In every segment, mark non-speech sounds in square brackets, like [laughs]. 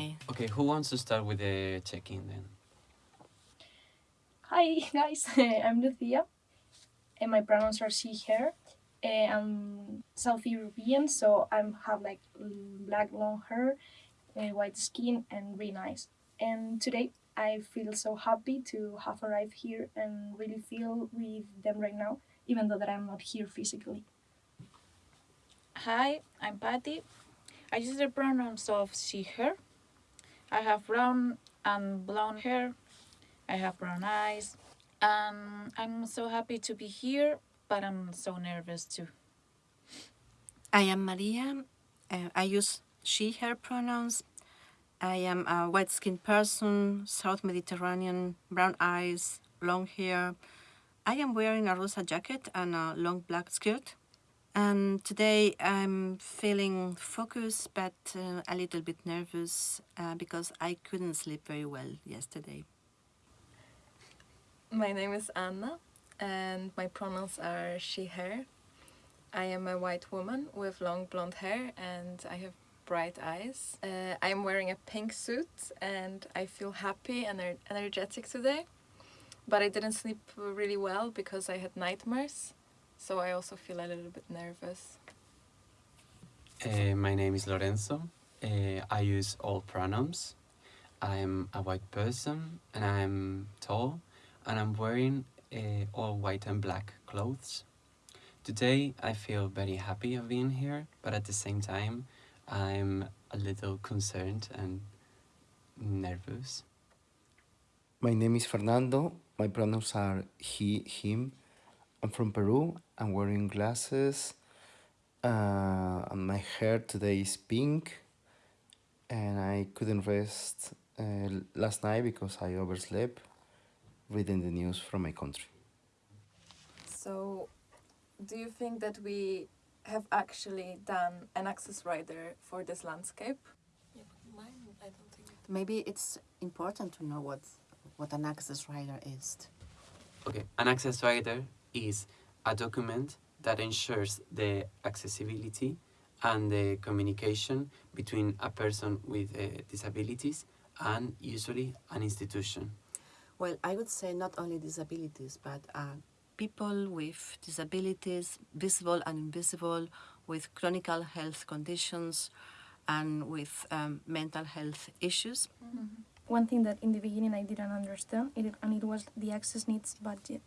Okay. Okay, who wants to start with the check-in then? Hi guys, [laughs] eh, I'm Lucia, and eh, my pronouns are she, her. Uh, I'm South European, so I have like black long hair, white skin, and green eyes. And today I feel so happy to have arrived here and really feel with them right now, even though that I'm not here physically. Hi, I'm Patty. I use the pronouns of she, her. I have brown and blonde hair. I have brown eyes. And I'm so happy to be here, but I'm so nervous too. I am Maria. Uh, I use she, her pronouns. I am a white skinned person, South Mediterranean, brown eyes, long hair. I am wearing a rosa jacket and a long black skirt. And today I'm feeling focused but uh, a little bit nervous uh, because I couldn't sleep very well yesterday. My name is Anna and my pronouns are she, her. I am a white woman with long blonde hair and I have bright eyes. Uh, I'm wearing a pink suit and I feel happy and energetic today. But I didn't sleep really well because I had nightmares, so I also feel a little bit nervous. Uh, my name is Lorenzo. Uh, I use all pronouns. I'm a white person and I'm tall and I'm wearing uh, all white and black clothes. Today I feel very happy of being here, but at the same time I'm a little concerned and nervous. My name is Fernando. My pronouns are he, him. I'm from Peru. I'm wearing glasses. Uh, and my hair today is pink. And I couldn't rest uh, last night because I overslept reading the news from my country. So, do you think that we have actually done an access rider for this landscape? Maybe it's important to know what, what an access rider is. Okay, an access rider is a document that ensures the accessibility and the communication between a person with uh, disabilities and usually an institution. Well, I would say not only disabilities, but uh, people with disabilities, visible and invisible, with chronic health conditions, and with um, mental health issues. One thing that in the beginning I didn't understand, it, and it was the access needs budget.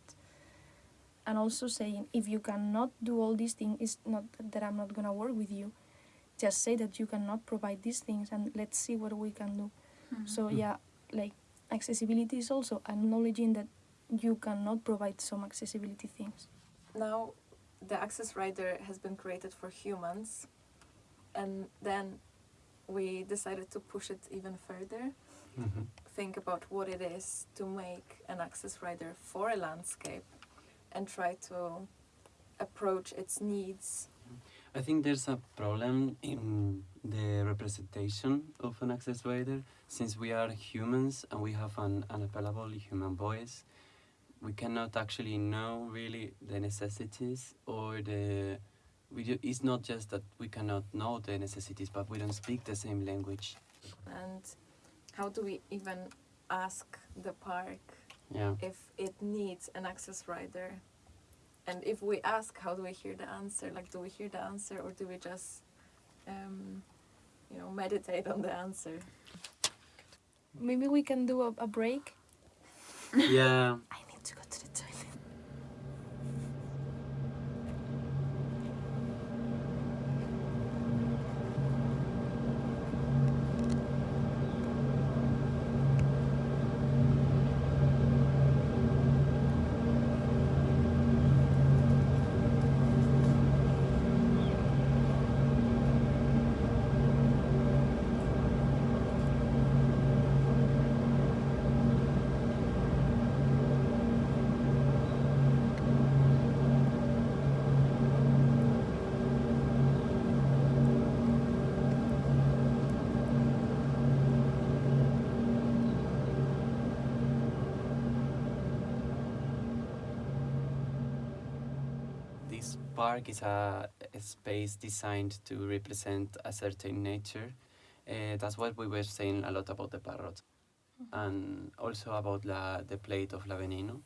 And also saying if you cannot do all these things, it's not that I'm not gonna work with you. Just say that you cannot provide these things, and let's see what we can do. So yeah, like accessibility is also acknowledging that you cannot provide some accessibility things. Now, the access rider has been created for humans, and then we decided to push it even further. Mhm. Think about what it is to make an access rider for a landscape and try to approach its needs. I think there's a problem in the representation of an access rider since we are humans and we have an unavailable human voice. We cannot actually know really the necessities or the. We it's not just that we cannot know the necessities, but we don't speak the same language. And how do we even ask the park Yeah. if it needs an access rider? And if we ask, how do we hear the answer? Like, do we hear the answer or do we just, um, you know, meditate on the answer? Maybe we can do a, a break. Yeah. [laughs] park is a, a space designed to represent a certain nature, Uh, that's what we were saying a lot about the parrot, and also about la, the plate of La Veneno.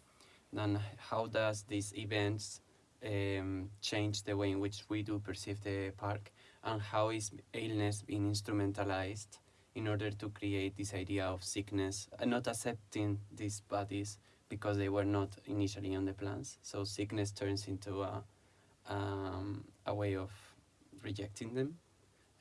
Then how does these events um, change the way in which we do perceive the park, and how is illness being instrumentalized in order to create this idea of sickness? And not accepting these bodies because they were not initially on the plans. So sickness turns into a, um, a way of rejecting them.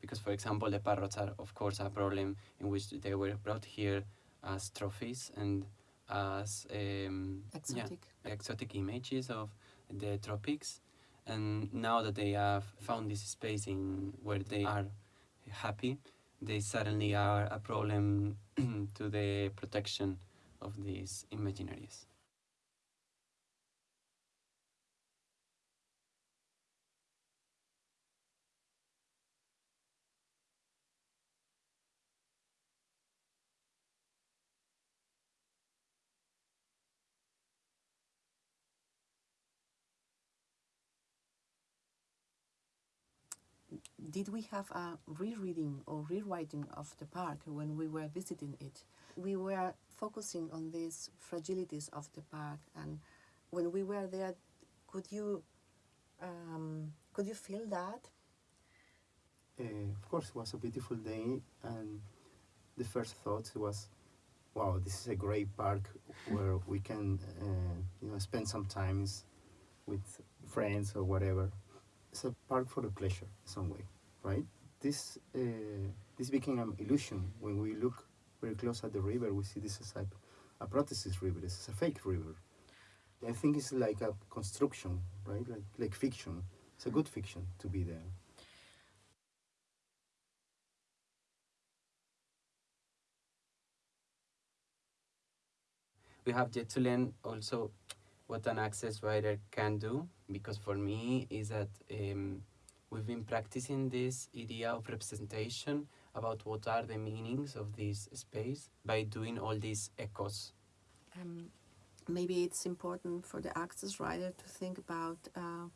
Because, for example, the parrots are, of course, a problem in which they were brought here as trophies and as um, yeah, Exotic. exotic images of the tropics. And now that they have found this space in where they are happy, they suddenly are a problem [clears throat] to the protection of these imaginaries. Did we have a rereading or rewriting of the park when we were visiting it? We were focusing on these fragilities of the park, and when we were there, could you um, could you feel that? Uh, of course, it was a beautiful day, and the first thought was, "Wow, this is a great park where we can, uh, you know, spend some times with friends or whatever." It's a park for the pleasure, some way, right? This uh, this became an illusion when we look very close at the river. We see this as a, a prosthesis river. This is a fake river. I think it's like a construction, right? Like like fiction. It's a good fiction to be there. we have yet to learn also what an access rider can do because for me is that um, we've been practicing this idea of representation about what are the meanings of this space by doing all these echoes Um, maybe it's important for the access rider to think about uh,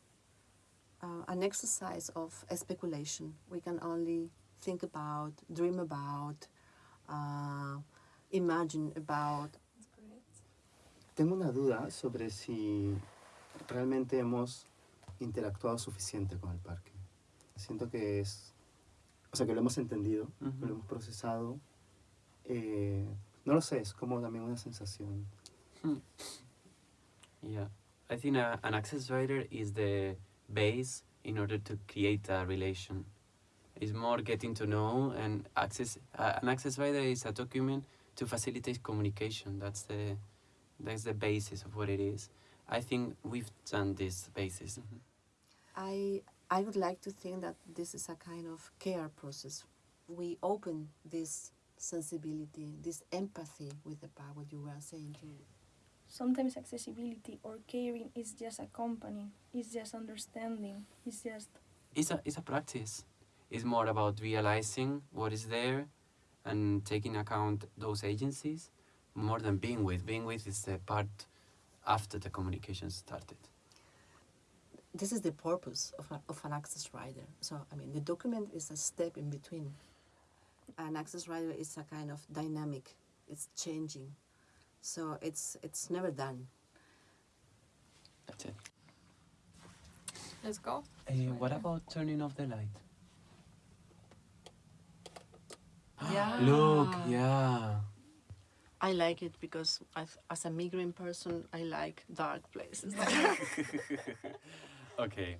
uh, an exercise of speculation. We can only think about, dream about, uh, imagine about. Tengo una duda sobre si realmente hemos interactuado suficiente con el parque. Siento que es, o sea, que lo hemos entendido, Ujú. lo hemos procesado. Eh, no lo sé, es como también una sensación. yeah i think a, an access writer is the base in order to create a relation it's more getting to know and access uh, an access writer is a document to facilitate communication that's the that's the basis of what it is i think we've done this basis I, I would like to think that this is a kind of care process. We open this sensibility, this empathy with the park, what you were saying too. Sometimes accessibility or caring is just accompanying, it's just understanding, it's just it's a it's a practice it's more about realizing what is there and taking account those agencies more than being with being with is the part after the communication started this is the purpose of, a, of an access rider. So, I mean, the document is a step in between. An access rider is a kind of dynamic, it's changing. So, it's, it's never done. that's it Let's go. uh, what about turning off the light [gasps] Yeah. look yeah I like it because I've, as a migrant person, I like dark places. [laughs] [laughs] okay